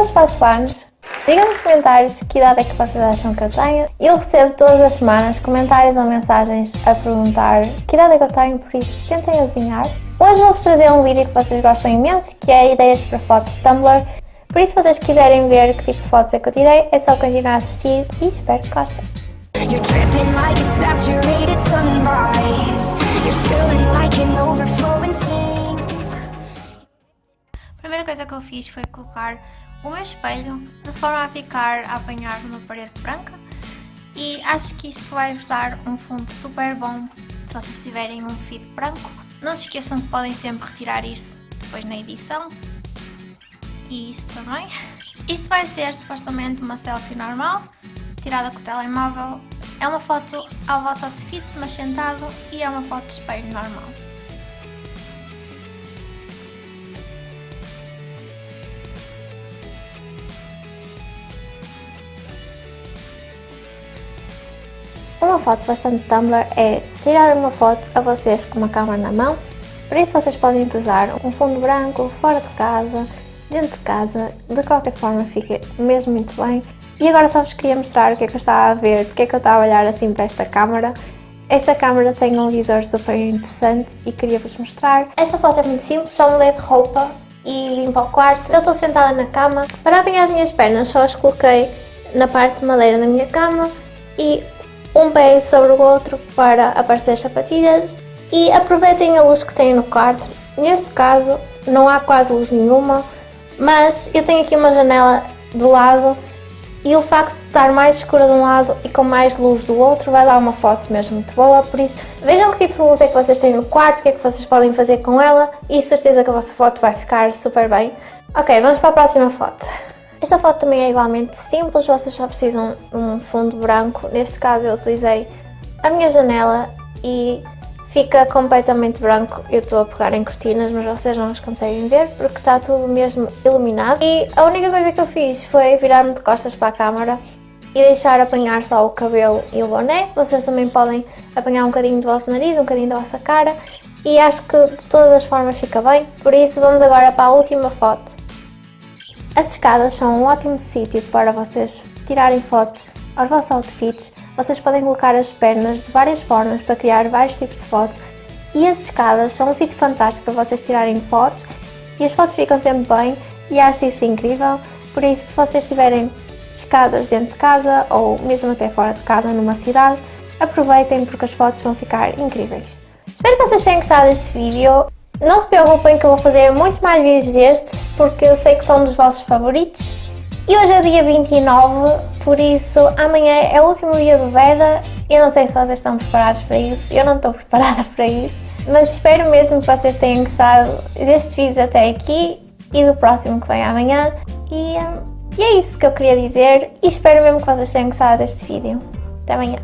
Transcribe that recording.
depois faço anos. Digam nos comentários que idade é que vocês acham que eu tenho. Eu recebo todas as semanas comentários ou mensagens a perguntar que idade é que eu tenho, por isso tentem adivinhar. Hoje vou-vos trazer um vídeo que vocês gostam imenso, que é ideias para fotos Tumblr. Por isso, se vocês quiserem ver que tipo de fotos é que eu tirei, é só continuar a assistir e espero que gostem. A primeira coisa que eu fiz foi colocar meu espelho de forma a ficar a apanhar numa parede branca e acho que isto vai vos dar um fundo super bom se vocês tiverem um feed branco. Não se esqueçam que podem sempre retirar isso depois na edição e isto também. Isto vai ser supostamente uma selfie normal, tirada com o telemóvel. É uma foto ao vosso outfit, mas sentado, e é uma foto de espelho normal. Uma foto bastante Tumblr é tirar uma foto a vocês com uma câmera na mão, por isso vocês podem usar um fundo branco, fora de casa, dentro de casa, de qualquer forma fica mesmo muito bem. E agora só vos queria mostrar o que é que eu estava a ver, porque é que eu estava a olhar assim para esta câmera. Esta câmera tem um visor super interessante e queria-vos mostrar. Esta foto é muito simples, só mudei de roupa e limpo o quarto. Eu estou sentada na cama. Para apanhar as minhas pernas só as coloquei na parte de madeira da minha cama e um pé sobre o outro para aparecer as sapatilhas e aproveitem a luz que tem no quarto. Neste caso não há quase luz nenhuma, mas eu tenho aqui uma janela de lado e o facto de estar mais escura de um lado e com mais luz do outro vai dar uma foto mesmo muito boa, por isso vejam que tipo de luz é que vocês têm no quarto, o que é que vocês podem fazer com ela e certeza que a vossa foto vai ficar super bem. Ok, vamos para a próxima foto. Esta foto também é igualmente simples, vocês só precisam de um fundo branco, neste caso eu utilizei a minha janela e fica completamente branco. Eu estou a pegar em cortinas, mas vocês não as conseguem ver porque está tudo mesmo iluminado. E a única coisa que eu fiz foi virar-me de costas para a câmara e deixar apanhar só o cabelo e o boné. Vocês também podem apanhar um bocadinho do vosso nariz, um bocadinho da vossa cara e acho que de todas as formas fica bem. Por isso vamos agora para a última foto. As escadas são um ótimo sítio para vocês tirarem fotos aos vossos outfits. Vocês podem colocar as pernas de várias formas para criar vários tipos de fotos. E as escadas são um sítio fantástico para vocês tirarem fotos. E as fotos ficam sempre bem. E acho isso incrível, por isso se vocês tiverem escadas dentro de casa ou mesmo até fora de casa numa cidade, aproveitem porque as fotos vão ficar incríveis. Espero que vocês tenham gostado deste vídeo. Não se preocupem que eu vou fazer muito mais vídeos destes porque eu sei que são dos vossos favoritos. E hoje é dia 29, por isso amanhã é o último dia do Veda. Eu não sei se vocês estão preparados para isso, eu não estou preparada para isso. Mas espero mesmo que vocês tenham gostado deste vídeo até aqui e do próximo que vem amanhã. E, um, e é isso que eu queria dizer e espero mesmo que vocês tenham gostado deste vídeo. Até amanhã.